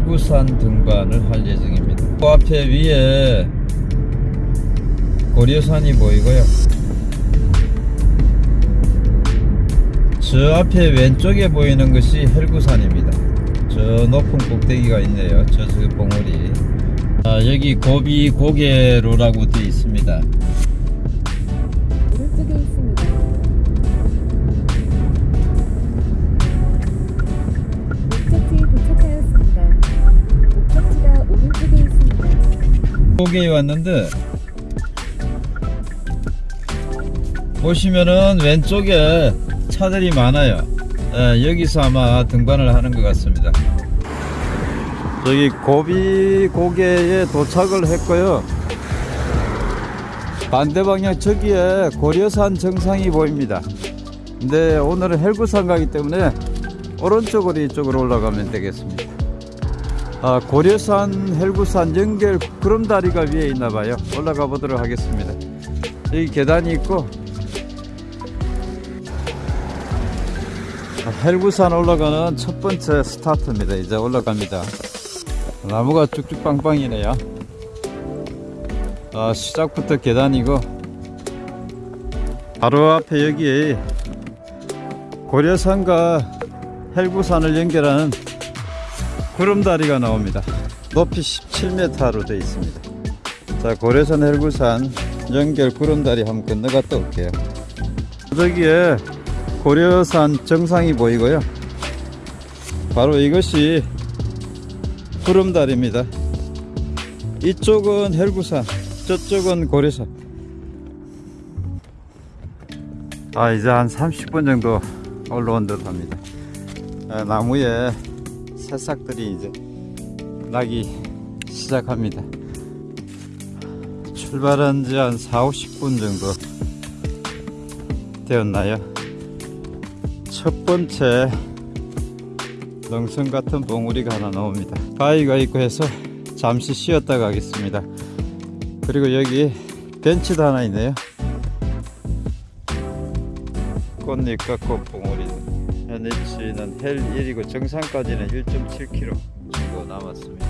고려산 등반을 할 예정입니다. 그 앞에 위에 고려산이 보이고요. 저 앞에 왼쪽에 보이는 것이 헬구산입니다. 저 높은 꼭대기가 있네요. 저저 봉우리. 아, 여기 고비 고개로라고 되어 있습니다. 고개에 왔는데 보시면은 왼쪽에 차들이 많아요. 예, 여기서 아마 등반을 하는 것 같습니다. 저기 고비 고개에 도착을 했고요. 반대 방향 저기에 고려산 정상이 보입니다. 근데 오늘은 헬구산 가기 때문에 오른쪽으로 이쪽으로 올라가면 되겠습니다. 아, 고려산 헬구산 연결 구름다리가 위에 있나 봐요. 올라가 보도록 하겠습니다. 여기 계단이 있고 아, 헬구산 올라가는 첫 번째 스타트입니다. 이제 올라갑니다. 나무가 쭉쭉 빵빵이네요. 아, 시작부터 계단이고 바로 앞에 여기 고려산과 헬구산을 연결하는 구름다리가 나옵니다. 높이 17m로 되어 있습니다. 자, 고려산 헬구산 연결 구름다리 한번 건너갔다 올게요. 저기에 고려산 정상이 보이고요. 바로 이것이 구름다리입니다. 이쪽은 헬구산, 저쪽은 고려산. 아, 이제 한 30분 정도 올라온 듯 합니다. 아, 나무에 새싹들이 이제 나기 시작합니다. 출발한 지 한 4, 50분 정도 되었나요? 첫 번째 능선 같은 봉우리가 하나 나옵니다. 바위가 있고 해서 잠시 쉬었다 가겠습니다. 그리고 여기 벤치도 하나 있네요. 꽃잎 같고 봉우리 현위치는 혈 1이고 정상까지는 1.7km 정도 남았습니다.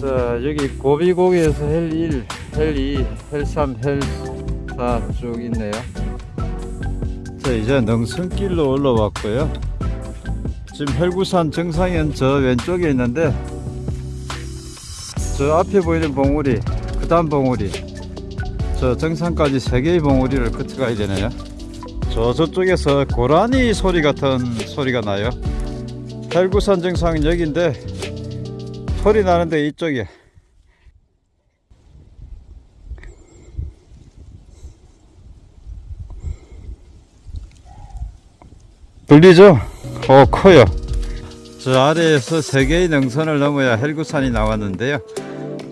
자 여기 고비고개에서 혈 1, 혈 2, 혈 3, 혈 4 쭉 있네요. 자 이제 능선길로 올라왔고요. 지금 혈구산 정상엔 저 왼쪽에 있는데 저 앞에 보이는 봉우리 그 다음 봉우리 저 정상까지 세 개의 봉우리를 거쳐가야 되네요. 저 저쪽에서 고라니 소리 같은 소리가 나요. 헬구산 정상은 여기인데 소리 나는데 이쪽에 들리죠? 어 커요. 저 아래에서 세 개의 능선을 넘어야 헬구산이 나왔는데요.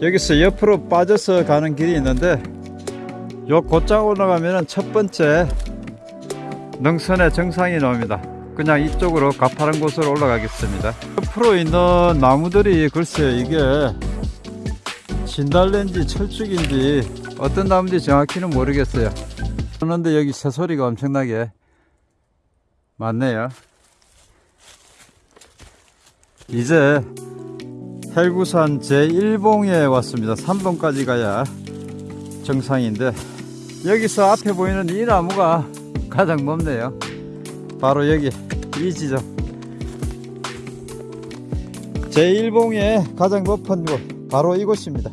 여기서 옆으로 빠져서 가는 길이 있는데 요 곧장 올라가면은 첫 번째 능선의 정상이 나옵니다. 그냥 이쪽으로 가파른 곳으로 올라가겠습니다. 옆으로 있는 나무들이 글쎄요 이게 진달래인지 철쭉인지 어떤 나무인지 정확히는 모르겠어요. 그런데 여기 새소리가 엄청나게 많네요. 이제 헬구산 제1봉에 왔습니다. 3봉까지 가야 정상인데 여기서 앞에 보이는 이 나무가 가장 높네요. 바로 여기 이 지점. 제1봉의 가장 높은 곳 바로 이곳입니다.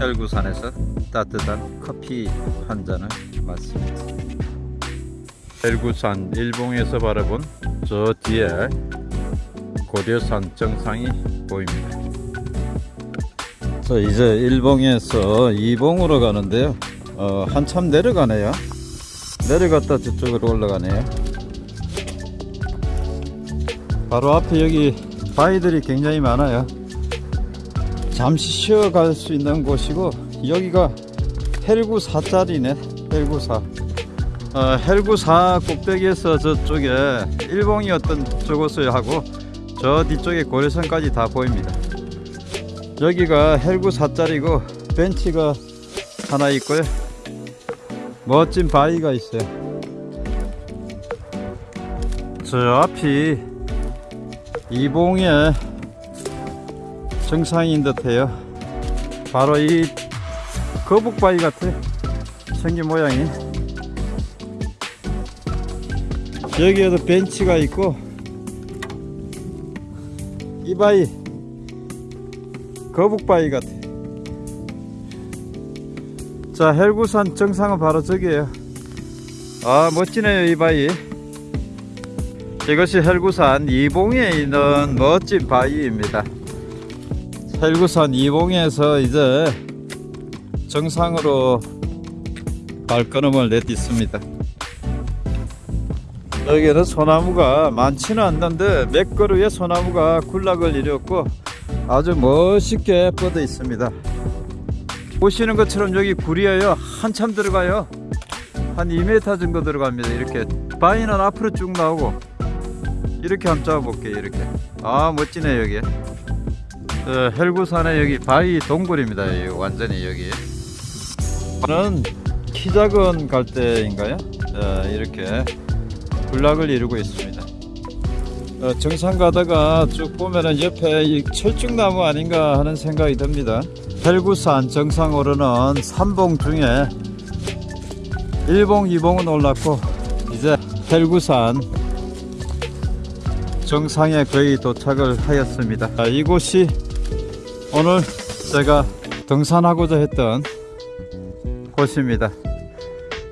헬구산에서 따뜻한 커피 한 잔을 마십니다. 헬구산 일봉에서 바라본 저 뒤에 고려산 정상이 보입니다. 자 이제 일봉에서 이봉으로 가는데요. 어, 한참 내려가네요. 내려갔다 저쪽으로 올라가네요. 바로 앞에 여기 바위들이 굉장히 많아요. 잠시 쉬어갈 수 있는 곳이고 여기가 헬구 사짜리네 헬구 4 어, 헬구 4 꼭대기에서 저쪽에 일봉이었던 저곳을 하고 저 뒤쪽에 고려산까지 다 보입니다 여기가 헬구 4짜리고 벤치가 하나 있고요. 멋진 바위가 있어요. 저 앞이 이봉의 정상인 듯해요. 바로 이 거북바위 같아. 생긴 모양이. 여기에도 벤치가 있고 이 바위 거북바위 같아. 자, 헬구산 정상은 바로 저기에요. 아, 멋지네요, 이 바위. 이것이 헬구산 이봉에 있는 멋진 바위입니다. 헬구산 이봉에서 이제 정상으로 발걸음을 내딛습니다. 여기는 소나무가 많지는 않는데 몇 그루의 소나무가 군락을 이뤘고 아주 멋있게 뻗어 있습니다. 보시는 것처럼 여기 굴이에요. 한참 들어가요. 한 2m 정도 들어갑니다. 이렇게 바위는 앞으로 쭉 나오고 이렇게 한번 잡아볼게요. 이렇게 아 멋지네 여기. 어, 헬구산에 여기 바위 동굴입니다. 여기 완전히 여기. 저는 키 작은 갈대인가요? 어, 이렇게 군락을 이루고 있습니다. 어, 정상 가다가 쭉 보면은 옆에 이 철쭉나무 아닌가 하는 생각이 듭니다. 헬구산 정상 오르는 3봉 중에 1봉, 2봉은 올랐고 이제 헬구산 정상에 거의 도착을 하였습니다. 아, 이곳이 오늘 제가 등산하고자 했던 곳입니다.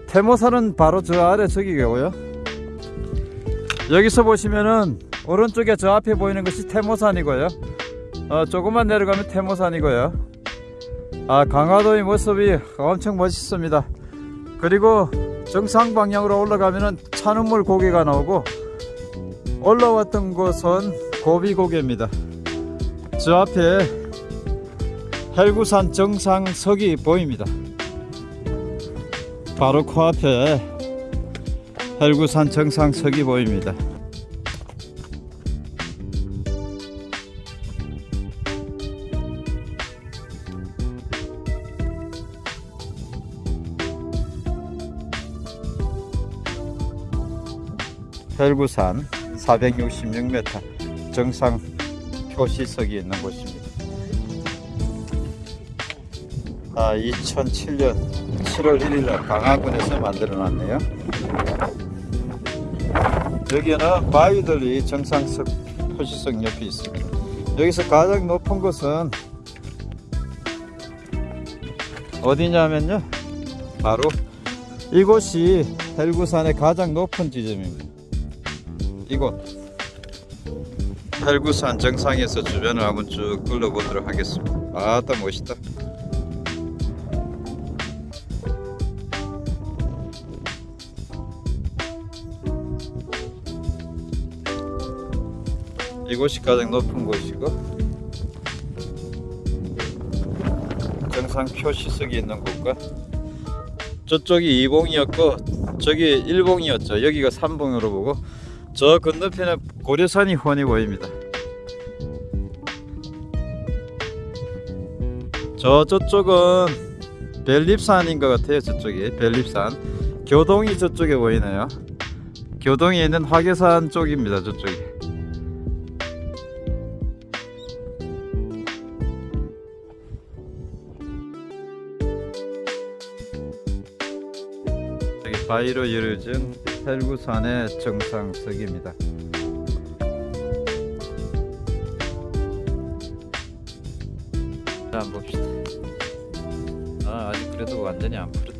태모산은 바로 저 아래 저기고요. 여기서 보시면은 오른쪽에 저 앞에 보이는 것이 태모산이고요. 어, 조금만 내려가면 태모산이고요. 아, 강화도의 모습이 엄청 멋있습니다. 그리고 정상 방향으로 올라가면은 찬우물 고개가 나오고 올라왔던 곳은 고비고개입니다. 저 앞에 헬구산 정상석이 보입니다. 바로 코앞에 헬구산 정상석이 보입니다. 헬구산 466m 정상 표시석이 있는 곳입니다. 아, 2007년 7월 1일 날 강화군에서 만들어 놨네요. 여기는 바위들이 정상석 표시석 옆에 있습니다. 여기서 가장 높은 곳은 어디냐면요. 바로 이곳이 헬구산의 가장 높은 지점입니다. 이곳 헬구산 정상에서 주변을 한번 쭉 둘러보도록 하겠습니다. 아따 멋있다. 이곳이 가장 높은 곳이고 정상 표시석이 있는 곳과 저쪽이 2봉이었고 저기 1봉이었죠. 여기가 3봉으로 보고 저 건너편에 고려산이 훤히 보입니다. 저 저쪽은 벨립산인 것 같아요 저쪽이. 벨립산. 교동이 저쪽에 보이네요. 교동에 있는 화계산 쪽입니다 저쪽이 바위로 이루어진 헬구산의 정상석입니다. 자, 봅시다. 아, 아직 그래도 완전히 안 푸르다.